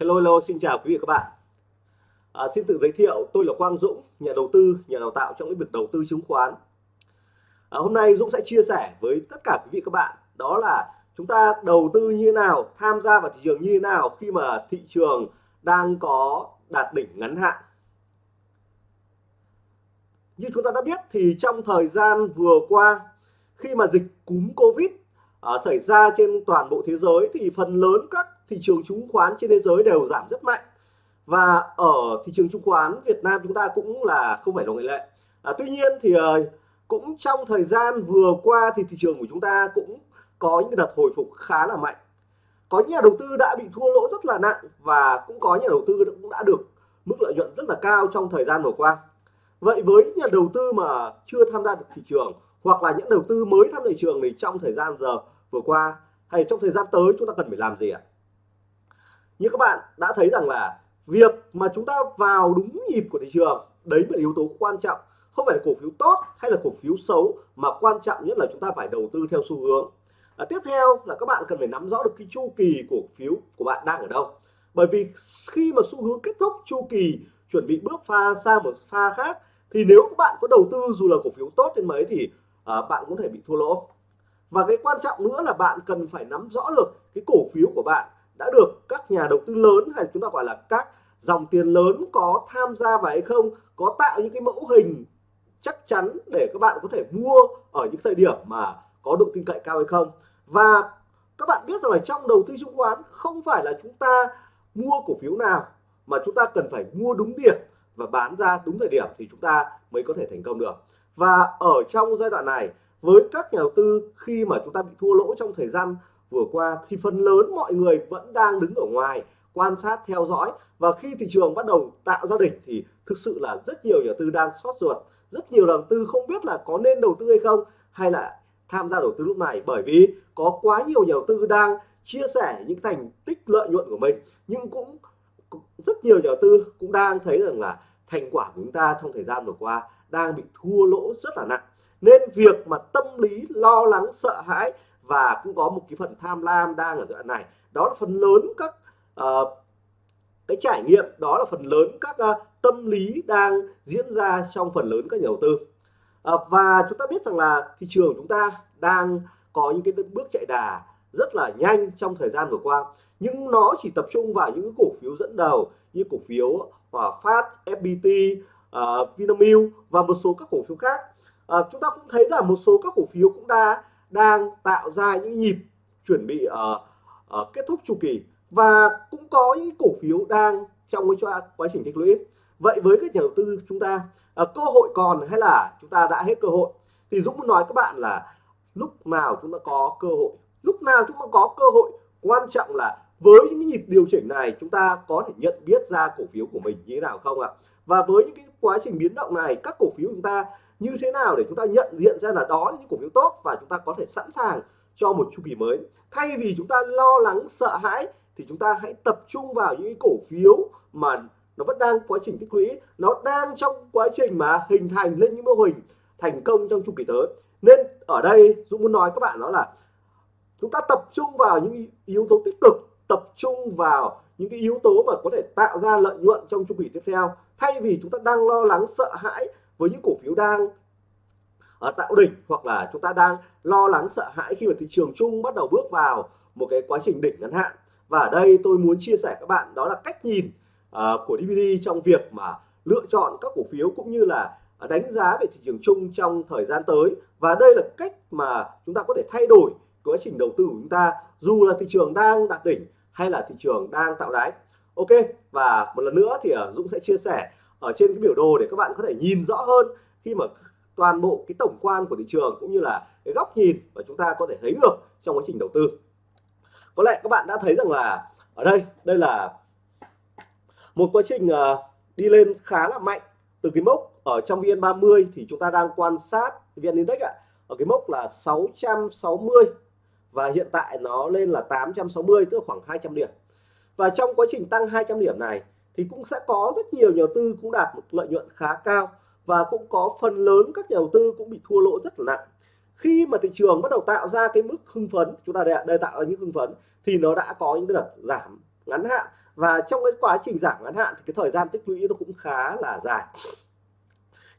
Hello hello xin chào quý vị và các bạn. À, Xin tự giới thiệu tôi là Quang Dũng nhà đầu tư nhà đào tạo trong lĩnh vực đầu tư chứng khoán. À, Hôm nay Dũng sẽ chia sẻ với tất cả quý vị và các bạn đó là chúng ta đầu tư như thế nào tham gia vào thị trường như thế nào khi mà thị trường đang có đạt đỉnh ngắn hạn. Như chúng ta đã biết thì trong thời gian vừa qua khi mà dịch cúm Covid uh, xảy ra trên toàn bộ thế giới thì phần lớn các thị trường chứng khoán trên thế giới đều giảm rất mạnh. Và ở thị trường chứng khoán Việt Nam chúng ta cũng là không phải là ngoại lệ. À, tuy nhiên thì ờ, cũng trong thời gian vừa qua thì thị trường của chúng ta cũng có những đợt hồi phục khá là mạnh. Có nhà đầu tư đã bị thua lỗ rất là nặng và cũng có nhà đầu tư cũng đã được mức lợi nhuận rất là cao trong thời gian vừa qua. Vậy với nhà đầu tư mà chưa tham gia được thị trường hoặc là những đầu tư mới tham gia thị trường thì trong thời gian giờ vừa qua hay trong thời gian tới chúng ta cần phải làm gì ạ? Như các bạn đã thấy rằng là việc mà chúng ta vào đúng nhịp của thị trường đấy là yếu tố quan trọng. Không phải là cổ phiếu tốt hay là cổ phiếu xấu mà quan trọng nhất là chúng ta phải đầu tư theo xu hướng. À, tiếp theo là các bạn cần phải nắm rõ được cái chu kỳ cổ phiếu của bạn đang ở đâu. Bởi vì khi mà xu hướng kết thúc chu kỳ chuẩn bị bước pha sang một pha khác thì nếu các bạn có đầu tư dù là cổ phiếu tốt đến mấy thì à, bạn cũng thể bị thua lỗ. Và cái quan trọng nữa là bạn cần phải nắm rõ được cái cổ phiếu của bạn đã được các nhà đầu tư lớn hay chúng ta gọi là các dòng tiền lớn có tham gia vào hay không, có tạo những cái mẫu hình chắc chắn để các bạn có thể mua ở những thời điểm mà có độ tin cậy cao hay không. Và các bạn biết rằng là trong đầu tư chứng khoán không phải là chúng ta mua cổ phiếu nào, mà chúng ta cần phải mua đúng điểm và bán ra đúng thời điểm thì chúng ta mới có thể thành công được. Và ở trong giai đoạn này, với các nhà đầu tư khi mà chúng ta bị thua lỗ trong thời gian vừa qua thì phần lớn mọi người vẫn đang đứng ở ngoài, quan sát, theo dõi. Và khi thị trường bắt đầu tạo ra đỉnh thì thực sự là rất nhiều nhà đầu tư đang sót ruột. Rất nhiều đầu tư không biết là có nên đầu tư hay không, hay là tham gia đầu tư lúc này. Bởi vì có quá nhiều nhà đầu tư đang chia sẻ những thành tích lợi nhuận của mình. Nhưng cũng rất nhiều nhà đầu tư cũng đang thấy rằng là thành quả của chúng ta trong thời gian vừa qua đang bị thua lỗ rất là nặng. Nên việc mà tâm lý lo lắng, sợ hãi và cũng có một cái phần tham lam đang ở đoạn này. Đó là phần lớn các uh, cái trải nghiệm đó là phần lớn các uh, tâm lý đang diễn ra trong phần lớn các nhà đầu tư. Uh, và chúng ta biết rằng là thị trường chúng ta đang có những cái bước chạy đà rất là nhanh trong thời gian vừa qua. Nhưng nó chỉ tập trung vào những cổ phiếu dẫn đầu như cổ phiếu Hòa Phát, FPT, uh, Vinamilk và một số các cổ phiếu khác. Uh, chúng ta cũng thấy là một số các cổ phiếu cũng đã đang tạo ra những nhịp chuẩn bị uh, uh, kết thúc chu kỳ và cũng có những cổ phiếu đang trong cái quá trình tích lũy. Vậy với các nhà đầu tư chúng ta uh, cơ hội còn hay là chúng ta đã hết cơ hội? Thì Dũng muốn nói các bạn là lúc nào chúng ta có cơ hội? Lúc nào chúng ta có cơ hội quan trọng là với những nhịp điều chỉnh này chúng ta có thể nhận biết ra cổ phiếu của mình như thế nào không ạ? Và với những cái quá trình biến động này các cổ phiếu chúng ta như thế nào để chúng ta nhận diện ra là đó là những cổ phiếu tốt và chúng ta có thể sẵn sàng cho một chu kỳ mới? Thay vì chúng ta lo lắng, sợ hãi, thì chúng ta hãy tập trung vào những cổ phiếu mà nó vẫn đang quá trình tích lũy. Nó đang trong quá trình mà hình thành lên những mô hình thành công trong chu kỳ tới. Nên ở đây, Dũng muốn nói các bạn đó là chúng ta tập trung vào những yếu tố tích cực, tập trung vào những cái yếu tố mà có thể tạo ra lợi nhuận trong chu kỳ tiếp theo. Thay vì chúng ta đang lo lắng, sợ hãi với những cổ phiếu đang ở tạo đỉnh hoặc là chúng ta đang lo lắng sợ hãi khi mà thị trường chung bắt đầu bước vào một cái quá trình đỉnh ngắn hạn. Và ở đây tôi muốn chia sẻ các bạn đó là cách nhìn uh, của DVD trong việc mà lựa chọn các cổ phiếu cũng như là đánh giá về thị trường chung trong thời gian tới. Và đây là cách mà chúng ta có thể thay đổi quá trình đầu tư của chúng ta dù là thị trường đang đạt đỉnh hay là thị trường đang tạo đáy. Ok và một lần nữa thì uh, Dũng sẽ chia sẻ ở trên cái biểu đồ để các bạn có thể nhìn rõ hơn khi mà toàn bộ cái tổng quan của thị trường cũng như là cái góc nhìn mà chúng ta có thể thấy được trong quá trình đầu tư. Có lẽ các bạn đã thấy rằng là ở đây đây là một quá trình uh, đi lên khá là mạnh từ cái mốc ở trong VN30 thì chúng ta đang quan sát VN Index ạ ở cái mốc là 660 và hiện tại nó lên là 860 tức là khoảng 200 điểm. Và trong quá trình tăng 200 điểm này thì cũng sẽ có rất nhiều nhà đầu tư cũng đạt một lợi nhuận khá cao và cũng có phần lớn các nhà đầu tư cũng bị thua lỗ rất là nặng. Khi mà thị trường bắt đầu tạo ra cái mức hưng phấn chúng ta đây, đây tạo ra những hưng phấn thì nó đã có những đợt giảm ngắn hạn. Và trong cái quá trình giảm ngắn hạn thì cái thời gian tích lũy nó cũng khá là dài.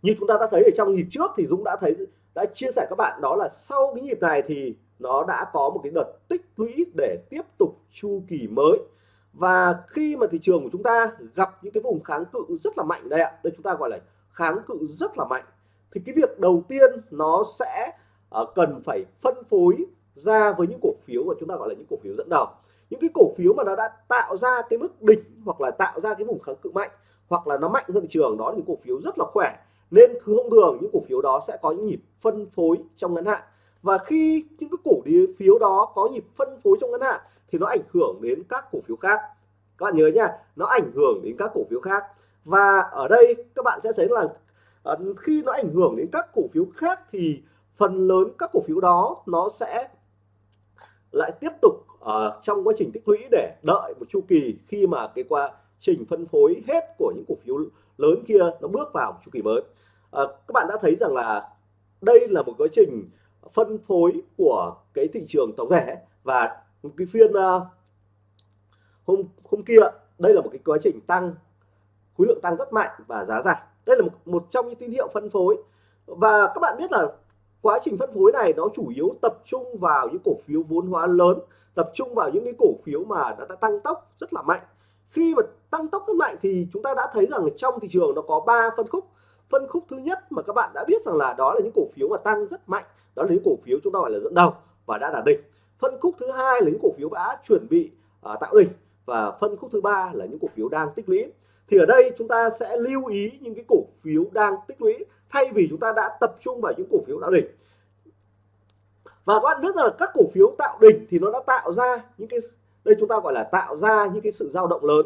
Như chúng ta đã thấy ở trong nhịp trước thì Dũng đã thấy đã chia sẻ các bạn đó là sau cái nhịp này thì nó đã có một cái đợt tích lũy để tiếp tục chu kỳ mới và khi mà thị trường của chúng ta gặp những cái vùng kháng cự rất là mạnh đây ạ đây chúng ta gọi là kháng cự rất là mạnh thì cái việc đầu tiên nó sẽ uh, cần phải phân phối ra với những cổ phiếu mà chúng ta gọi là những cổ phiếu dẫn đầu. Những cái cổ phiếu mà nó đã tạo ra cái mức đỉnh hoặc là tạo ra cái vùng kháng cự mạnh hoặc là nó mạnh hơn thị trường đó những cổ phiếu rất là khỏe. Nên thông thường những cổ phiếu đó sẽ có những nhịp phân phối trong ngắn hạn. Và khi những cái cổ phiếu đó có nhịp phân phối trong ngắn hạn thì nó ảnh hưởng đến các cổ phiếu khác. Các bạn nhớ nha nó ảnh hưởng đến các cổ phiếu khác. Và ở đây các bạn sẽ thấy là ờ, khi nó ảnh hưởng đến các cổ phiếu khác thì phần lớn các cổ phiếu đó nó sẽ lại tiếp tục uh, trong quá trình tích lũy để đợi một chu kỳ khi mà cái quá trình phân phối hết của những cổ phiếu lớn kia nó bước vào chu kỳ mới. À, các bạn đã thấy rằng là đây là một quá trình phân phối của cái thị trường tổng thể và cái phiên uh, hôm hôm kia đây là một cái quá trình tăng khối lượng tăng rất mạnh và giá giảm. Đây là một, một trong những tín hiệu phân phối. Và các bạn biết là quá trình phân phối này nó chủ yếu tập trung vào những cổ phiếu vốn hóa lớn tập trung vào những cái cổ phiếu mà đã, đã tăng tốc rất là mạnh. Khi mà tăng tốc rất mạnh thì chúng ta đã thấy rằng trong thị trường nó có 3 phân khúc. Phân khúc thứ nhất mà các bạn đã biết rằng là đó là những cổ phiếu mà tăng rất mạnh đó là những cổ phiếu chúng ta gọi là dẫn đầu và đã đạt đỉnh phân khúc thứ hai là những cổ phiếu đã chuẩn bị uh, tạo đỉnh. Và phân khúc thứ ba là những cổ phiếu đang tích lũy. Thì ở đây chúng ta sẽ lưu ý những cái cổ phiếu đang tích lũy thay vì chúng ta đã tập trung vào những cổ phiếu tạo đỉnh. Và các bạn biết là các cổ phiếu tạo đỉnh thì nó đã tạo ra những cái đây chúng ta gọi là tạo ra những cái sự dao động lớn.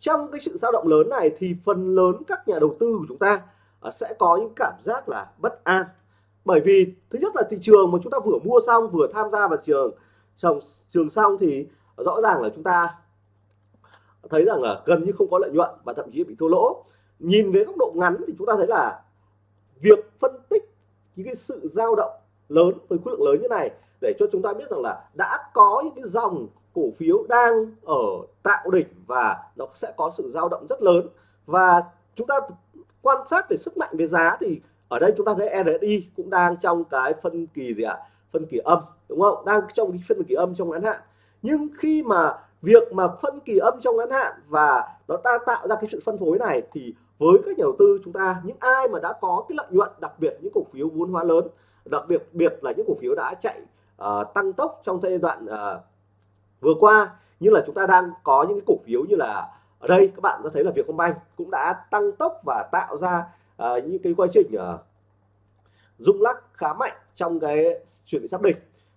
Trong cái sự dao động lớn này thì phần lớn các nhà đầu tư của chúng ta à, sẽ có những cảm giác là bất an bởi vì, thứ nhất là thị trường mà chúng ta vừa mua xong, vừa tham gia vào trường trong trường xong thì rõ ràng là chúng ta thấy rằng là gần như không có lợi nhuận và thậm chí bị thua lỗ. Nhìn với góc độ ngắn thì chúng ta thấy là việc phân tích những cái sự dao động lớn với khối lượng lớn như này để cho chúng ta biết rằng là đã có những cái dòng cổ phiếu đang ở tạo đỉnh và nó sẽ có sự dao động rất lớn. Và chúng ta quan sát về sức mạnh về giá thì ở đây chúng ta thấy RSI cũng đang trong cái phân kỳ gì ạ? Phân kỳ âm đúng không? Đang trong cái phân kỳ âm trong ngắn hạn. Nhưng khi mà việc mà phân kỳ âm trong ngắn hạn và nó ta tạo ra cái sự phân phối này thì với các nhà đầu tư chúng ta những ai mà đã có cái lợi nhuận đặc biệt những cổ phiếu vốn hóa lớn đặc biệt biệt là những cổ phiếu đã chạy uh, tăng tốc trong giai đoạn uh, vừa qua như là chúng ta đang có những cái cổ phiếu như là ở đây các bạn có thấy là Vietcombank cũng đã tăng tốc và tạo ra à, những cái quá trình à, rung lắc khá mạnh trong cái chuyển sắp đỉnh.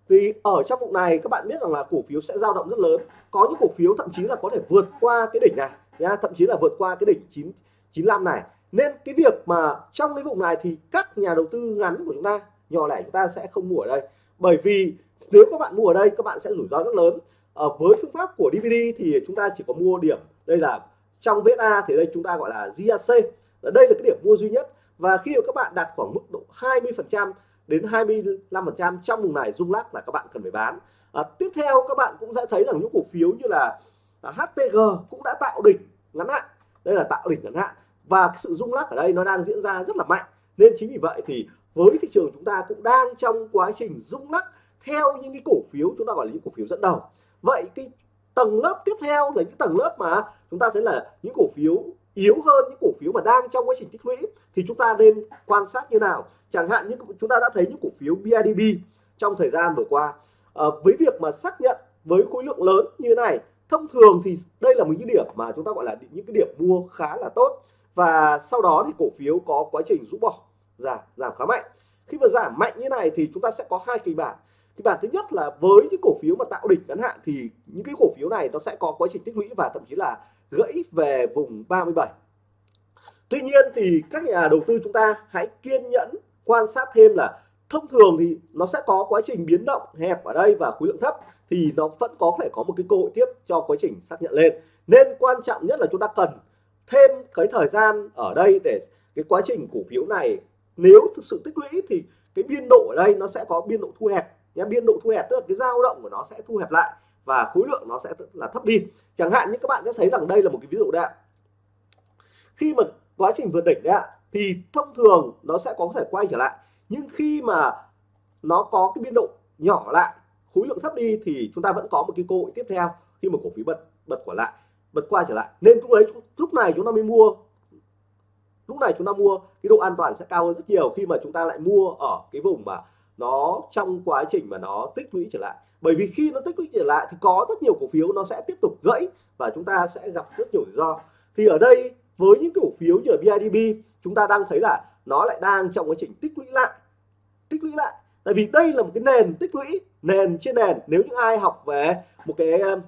Thì ở trong vùng này các bạn biết rằng là cổ phiếu sẽ dao động rất lớn. Có những cổ phiếu thậm chí là có thể vượt qua cái đỉnh này nha thậm chí là vượt qua cái đỉnh 9 95 này. Nên cái việc mà trong cái vùng này thì các nhà đầu tư ngắn của chúng ta nhỏ lẻ chúng ta sẽ không mua ở đây. Bởi vì nếu các bạn mua ở đây các bạn sẽ rủi ro rất lớn. Ở với phương pháp của DVD thì chúng ta chỉ có mua điểm. Đây là trong VSA thì đây chúng ta gọi là GAC đây là cái điểm mua duy nhất. Và khi mà các bạn đạt khoảng mức độ 20 phần trăm đến 25 phần trăm trong vùng này rung lắc là các bạn cần phải bán. À, tiếp theo các bạn cũng sẽ thấy rằng những cổ phiếu như là à, HPG cũng đã tạo đỉnh ngắn hạn. Đây là tạo đỉnh ngắn hạn. Và cái sự rung lắc ở đây nó đang diễn ra rất là mạnh. Nên chính vì vậy thì với thị trường chúng ta cũng đang trong quá trình rung lắc theo những cái cổ phiếu chúng ta gọi là những cổ phiếu dẫn đầu. Vậy cái tầng lớp tiếp theo là những tầng lớp mà chúng ta thấy là những cổ phiếu yếu hơn những cổ phiếu mà đang trong quá trình tích lũy thì chúng ta nên quan sát như nào? Chẳng hạn như chúng ta đã thấy những cổ phiếu BIDB trong thời gian vừa qua. À, với việc mà xác nhận với khối lượng lớn như thế này thông thường thì đây là một những điểm mà chúng ta gọi là những cái điểm mua khá là tốt. Và sau đó thì cổ phiếu có quá trình rũ bỏ giảm giảm khá mạnh. Khi mà giảm mạnh như này thì chúng ta sẽ có hai kịch bản. Kịch bản thứ nhất là với những cổ phiếu mà tạo đỉnh ngắn hạn thì những cái cổ phiếu này nó sẽ có quá trình tích lũy và thậm chí là gãy về vùng 37 tuy nhiên thì các nhà đầu tư chúng ta hãy kiên nhẫn quan sát thêm là thông thường thì nó sẽ có quá trình biến động hẹp ở đây và khối lượng thấp thì nó vẫn có thể có một cái cơ hội tiếp cho quá trình xác nhận lên. Nên quan trọng nhất là chúng ta cần thêm cái thời gian ở đây để cái quá trình cổ phiếu này nếu thực sự tích lũy thì cái biên độ ở đây nó sẽ có biên độ thu hẹp nhé. Biên độ thu hẹp tức là cái dao động của nó sẽ thu hẹp lại và khối lượng nó sẽ là thấp đi. Chẳng hạn như các bạn sẽ thấy rằng đây là một cái ví dụ đấy ạ. Khi mà quá trình vượt đỉnh đấy ạ, thì thông thường nó sẽ có thể quay trở lại. Nhưng khi mà nó có cái biên độ nhỏ lại, khối lượng thấp đi thì chúng ta vẫn có một cái cơ hội tiếp theo khi mà cổ phiếu bật bật quả lại bật qua trở lại. Nên lúc đấy lúc này chúng ta mới mua lúc này chúng ta mua cái độ an toàn sẽ cao hơn rất nhiều khi mà chúng ta lại mua ở cái vùng mà nó trong quá trình mà nó tích lũy trở lại bởi vì khi nó tích lũy trở lại thì có rất nhiều cổ phiếu nó sẽ tiếp tục gãy và chúng ta sẽ gặp rất nhiều rủi ro. Thì ở đây, với những cổ phiếu như ở BIDB chúng ta đang thấy là nó lại đang trong quá trình tích lũy lại, tích lũy lại. Tại vì đây là một cái nền tích lũy, nền trên nền. Nếu những ai học về một cái um,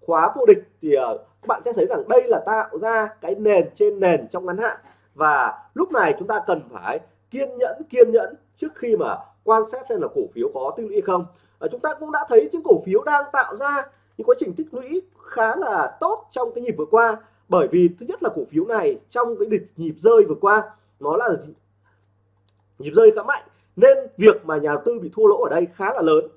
khóa vô địch thì ờ, các bạn sẽ thấy rằng đây là tạo ra cái nền trên nền trong ngắn hạn. Và lúc này chúng ta cần phải kiên nhẫn kiên nhẫn trước khi mà quan sát xem là cổ phiếu có tích lũy không à, chúng ta cũng đã thấy những cổ phiếu đang tạo ra những quá trình tích lũy khá là tốt trong cái nhịp vừa qua. Bởi vì thứ nhất là cổ phiếu này trong cái địch nhịp rơi vừa qua nó là nhịp rơi khá mạnh nên việc mà nhà đầu tư bị thua lỗ ở đây khá là lớn.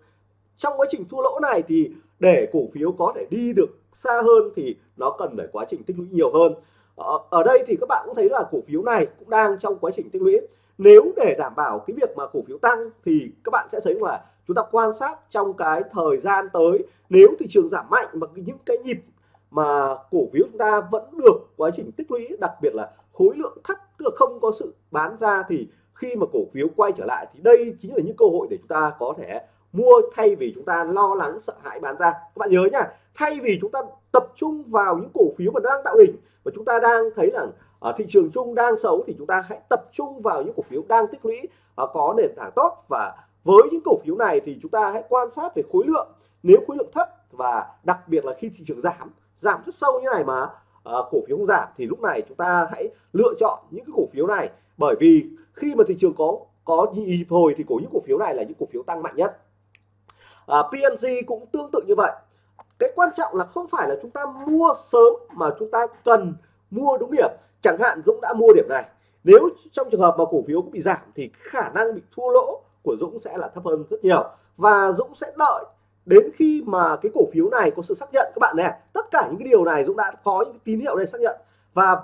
Trong quá trình thua lỗ này thì để cổ phiếu có thể đi được xa hơn thì nó cần phải quá trình tích lũy nhiều hơn. Ở, ở đây thì các bạn cũng thấy là cổ phiếu này cũng đang trong quá trình tích lũy. Nếu để đảm bảo cái việc mà cổ phiếu tăng thì các bạn sẽ thấy là chúng ta quan sát trong cái thời gian tới, nếu thị trường giảm mạnh mà những cái nhịp mà cổ phiếu chúng ta vẫn được quá trình tích lũy, đặc biệt là khối lượng thấp, tức là không có sự bán ra, thì khi mà cổ phiếu quay trở lại thì đây chính là những cơ hội để chúng ta có thể mua thay vì chúng ta lo lắng, sợ hãi bán ra. Các bạn nhớ nhá thay vì chúng ta tập trung vào những cổ phiếu mà đang tạo đỉnh và chúng ta đang thấy là ở thị trường chung đang xấu thì chúng ta hãy tập trung vào những cổ phiếu đang tích lũy à, có nền tảng tốt và với những cổ phiếu này thì chúng ta hãy quan sát về khối lượng. Nếu khối lượng thấp và đặc biệt là khi thị trường giảm giảm rất sâu như này mà uh, cổ phiếu không giảm thì lúc này chúng ta hãy lựa chọn những cái cổ phiếu này. Bởi vì khi mà thị trường có có nhịp hồi thì cổ những cổ phiếu này là những cổ phiếu tăng mạnh nhất. Ờ, à, PNG cũng tương tự như vậy. Cái quan trọng là không phải là chúng ta mua sớm mà chúng ta cần mua đúng điểm. Chẳng hạn Dũng đã mua điểm này. Nếu trong trường hợp mà cổ phiếu bị giảm thì khả năng bị thua lỗ của Dũng sẽ là thấp hơn rất nhiều. Và Dũng sẽ đợi đến khi mà cái cổ phiếu này có sự xác nhận. Các bạn nè tất cả những cái điều này Dũng đã có những tín hiệu để xác nhận. Và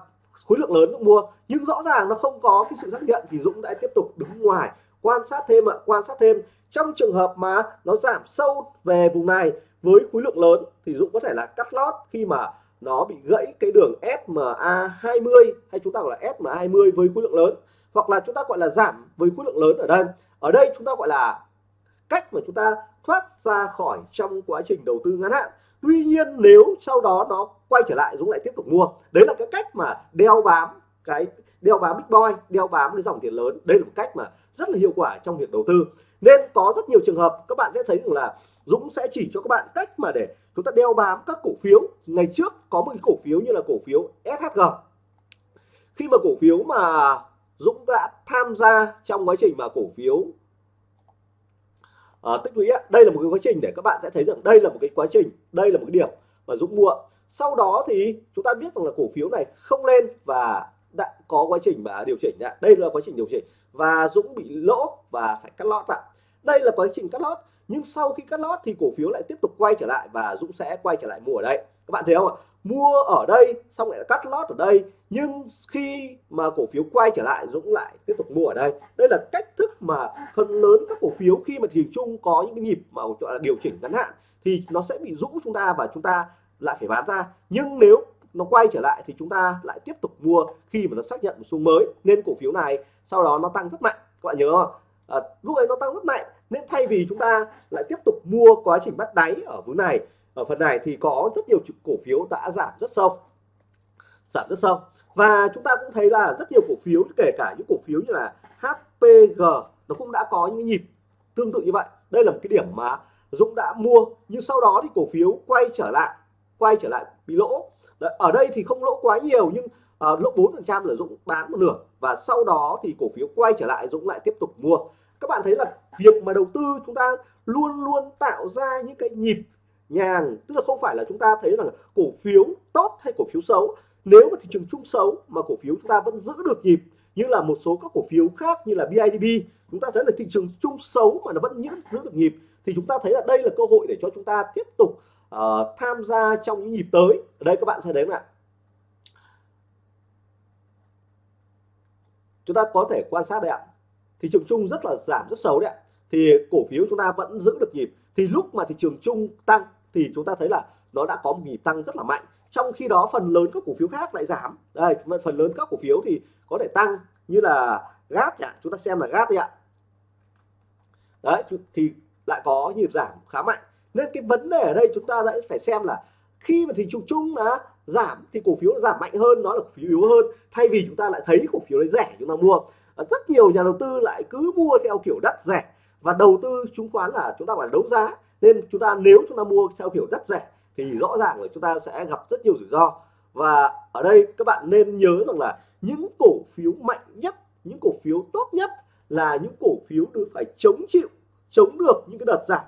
khối lượng lớn Dũng mua, nhưng rõ ràng nó không có cái sự xác nhận thì Dũng đã tiếp tục đứng ngoài, quan sát thêm ạ, quan sát thêm. Trong trường hợp mà nó giảm sâu về vùng này với khối lượng lớn thì Dũng có thể là cắt lót khi mà nó bị gãy cái đường SMA 20 hay chúng ta gọi là SMA 20 với khối lượng lớn hoặc là chúng ta gọi là giảm với khối lượng lớn ở đây. Ở đây chúng ta gọi là cách mà chúng ta thoát ra khỏi trong quá trình đầu tư ngắn hạn. Tuy nhiên nếu sau đó nó quay trở lại Dũng lại tiếp tục mua, đấy là cái cách mà đeo bám cái, đeo bám big boy, đeo bám cái dòng tiền lớn. Đây là một cách mà rất là hiệu quả trong việc đầu tư. Nên có rất nhiều trường hợp các bạn sẽ thấy rằng là Dũng sẽ chỉ cho các bạn cách mà để chúng ta đeo bám các cổ phiếu. Ngày trước có một cái cổ phiếu như là cổ phiếu SHG khi mà cổ phiếu mà Dũng đã tham gia trong quá trình mà cổ phiếu. À, tích lũy đây là một cái quá trình để các bạn sẽ thấy rằng đây là một cái quá trình đây là một cái điểm mà Dũng mua. Sau đó thì chúng ta biết rằng là cổ phiếu này không lên và đã có quá trình mà điều chỉnh đã đây là quá trình điều chỉnh và Dũng bị lỗ và phải cắt lót ạ. Đây là quá trình cắt lót nhưng sau khi cắt lót thì cổ phiếu lại tiếp tục quay trở lại và Dũng sẽ quay trở lại mua ở đây. Các bạn thấy không ạ? Mua ở đây xong lại cắt lót ở đây nhưng khi mà cổ phiếu quay trở lại Dũng lại tiếp tục mua ở đây. Đây là cách thức mà phần lớn các cổ phiếu khi mà thị trường chung có những cái nhịp mà gọi là điều chỉnh ngắn hạn thì nó sẽ bị rũ chúng ta và chúng ta lại phải bán ra. Nhưng nếu nó quay trở lại thì chúng ta lại tiếp tục mua khi mà nó xác nhận một xu mới. Nên cổ phiếu này sau đó nó tăng rất mạnh. Các bạn nhớ không? À, lúc ấy nó tăng rất mạnh. Nên thay vì chúng ta lại tiếp tục mua quá trình bắt đáy ở vùng này ở phần này thì có rất nhiều cổ phiếu đã giảm rất sâu. Giảm rất sâu và chúng ta cũng thấy là rất nhiều cổ phiếu kể cả những cổ phiếu như là HPG nó cũng đã có những nhịp tương tự như vậy. Đây là một cái điểm mà Dũng đã mua nhưng sau đó thì cổ phiếu quay trở lại quay trở lại bị lỗ. Đấy, ở đây thì không lỗ quá nhiều nhưng uh, lỗ 4 phần trăm là Dũng bán một nửa. Và sau đó thì cổ phiếu quay trở lại Dũng lại tiếp tục mua. Các bạn thấy là việc mà đầu tư chúng ta luôn luôn tạo ra những cái nhịp nhàng tức là không phải là chúng ta thấy rằng cổ phiếu tốt hay cổ phiếu xấu nếu mà thị trường chung xấu mà cổ phiếu chúng ta vẫn giữ được nhịp như là một số các cổ phiếu khác như là BIDB chúng ta thấy là thị trường chung xấu mà nó vẫn giữ được nhịp thì chúng ta thấy là đây là cơ hội để cho chúng ta tiếp tục uh, tham gia trong những nhịp tới. Ở đây các bạn thấy đấy ạ. Chúng ta có thể quan sát đấy ạ. Thị trường chung rất là giảm rất xấu đấy ạ. Thì cổ phiếu chúng ta vẫn giữ được nhịp. Thì lúc mà thị trường chung tăng thì chúng ta thấy là nó đã có một nhịp tăng rất là mạnh trong khi đó, phần lớn các cổ phiếu khác lại giảm. Đây, phần lớn các cổ phiếu thì có thể tăng, như là gas ạ chúng ta xem là gas đi ạ. Đấy, thì lại có nhịp giảm khá mạnh. Nên cái vấn đề ở đây chúng ta lại phải xem là khi mà thị trường chung là giảm thì cổ phiếu giảm mạnh hơn, nó là cổ phiếu yếu hơn. Thay vì chúng ta lại thấy cổ phiếu đấy rẻ, chúng ta mua. Rất nhiều nhà đầu tư lại cứ mua theo kiểu đất rẻ. Và đầu tư chứng khoán là chúng ta phải đấu giá. Nên chúng ta, nếu chúng ta mua theo kiểu đất rẻ thì rõ ràng là chúng ta sẽ gặp rất nhiều rủi ro. Và ở đây các bạn nên nhớ rằng là những cổ phiếu mạnh nhất những cổ phiếu tốt nhất là những cổ phiếu được phải chống chịu chống được những cái đợt giảm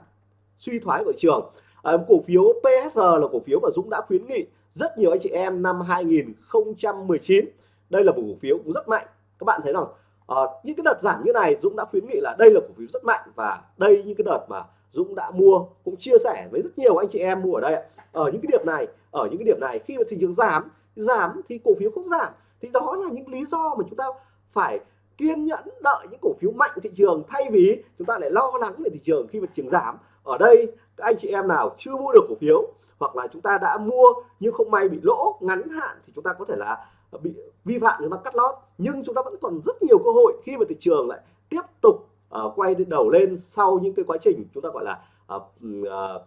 suy thoái của thị trường. À, cổ phiếu PSR là cổ phiếu mà Dũng đã khuyến nghị rất nhiều anh chị em năm 2019 đây là một cổ phiếu cũng rất mạnh. Các bạn thấy rằng à, ờ, những cái đợt giảm như này Dũng đã khuyến nghị là đây là cổ phiếu rất mạnh và đây những cái đợt mà Dũng đã mua, cũng chia sẻ với rất nhiều anh chị em mua ở đây ở những cái điểm này, ở những cái điểm này, khi mà thị trường giảm giảm thì cổ phiếu không giảm. Thì đó là những lý do mà chúng ta phải kiên nhẫn đợi những cổ phiếu mạnh thị trường, thay vì chúng ta lại lo lắng về thị trường khi mà thị trường giảm. Ở đây, các anh chị em nào chưa mua được cổ phiếu, hoặc là chúng ta đã mua nhưng không may bị lỗ, ngắn hạn, thì chúng ta có thể là bị vi phạm chúng ta cắt lót. Nhưng chúng ta vẫn còn rất nhiều cơ hội khi mà thị trường lại tiếp tục uh, quay đầu lên sau những cái quá trình chúng ta gọi là uh, uh,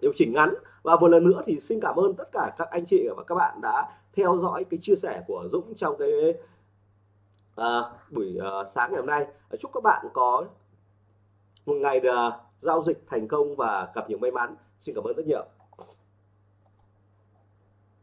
điều chỉnh ngắn. Và một lần nữa thì xin cảm ơn tất cả các anh chị và các bạn đã theo dõi cái chia sẻ của Dũng trong cái uh, buổi uh, sáng ngày hôm nay. Chúc các bạn có một ngày uh, giao dịch thành công và gặp nhiều may mắn. Xin cảm ơn rất nhiều.